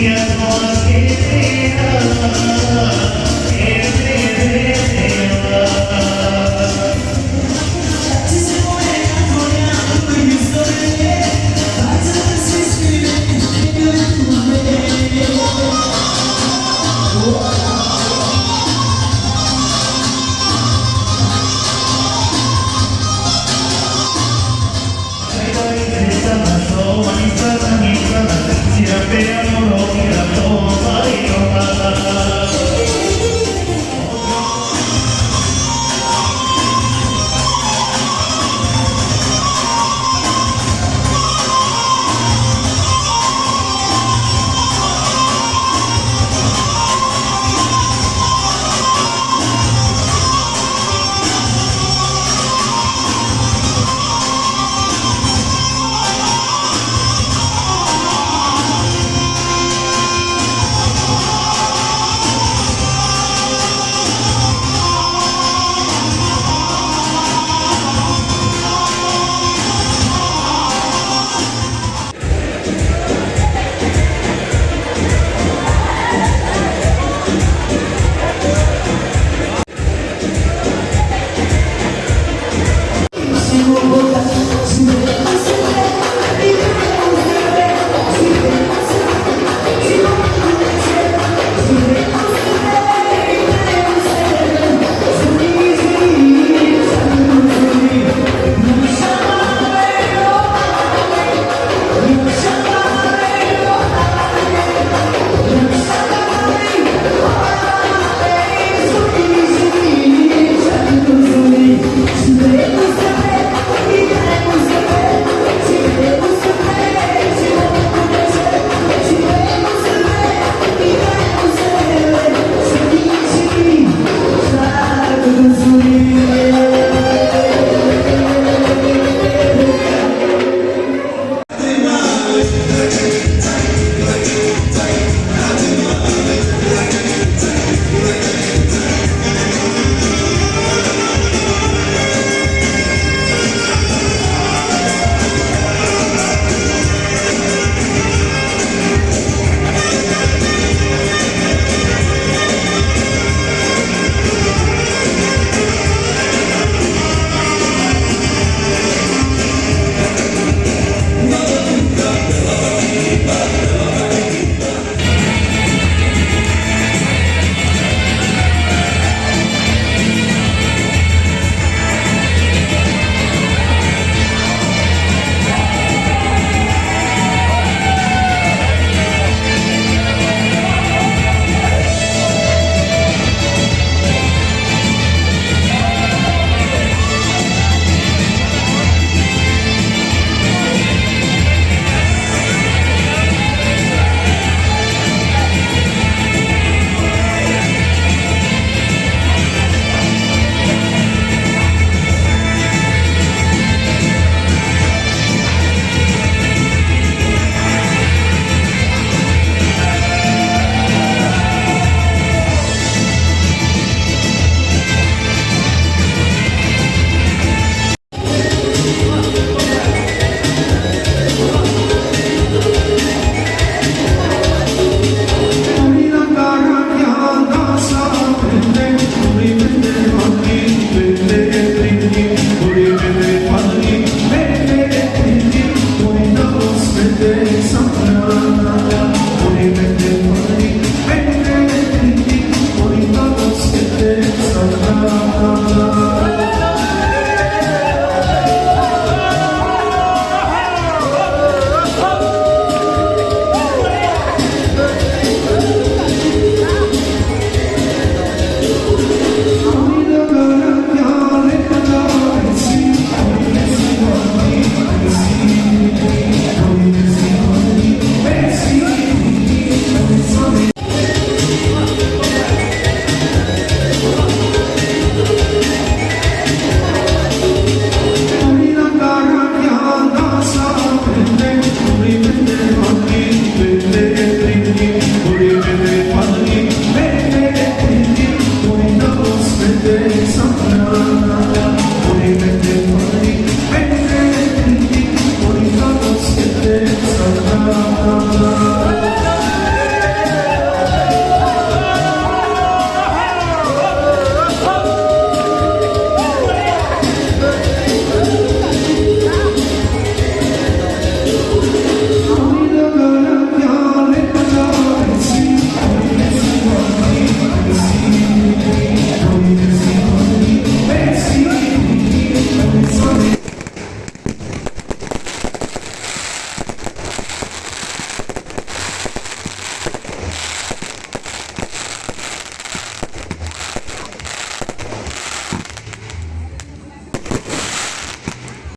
Yeah.